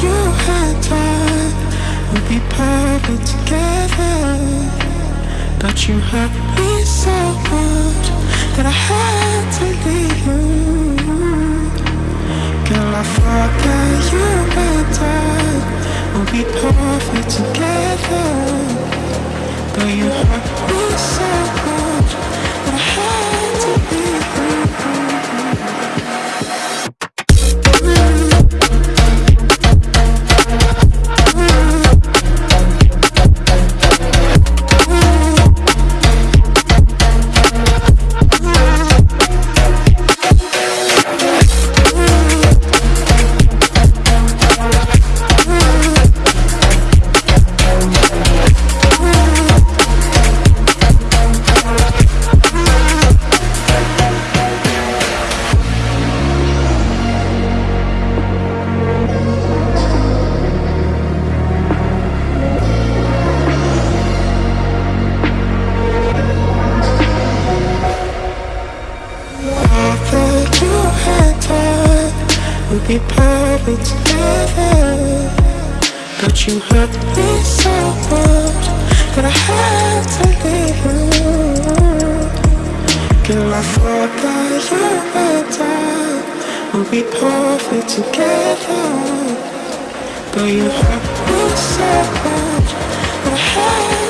you had time would be perfect together. But you hurt me so much would be perfect together. But you hurt me so much that I had to leave you. Girl, I thought that you and I would be perfect together. But you hurt me so much that I had to leave you.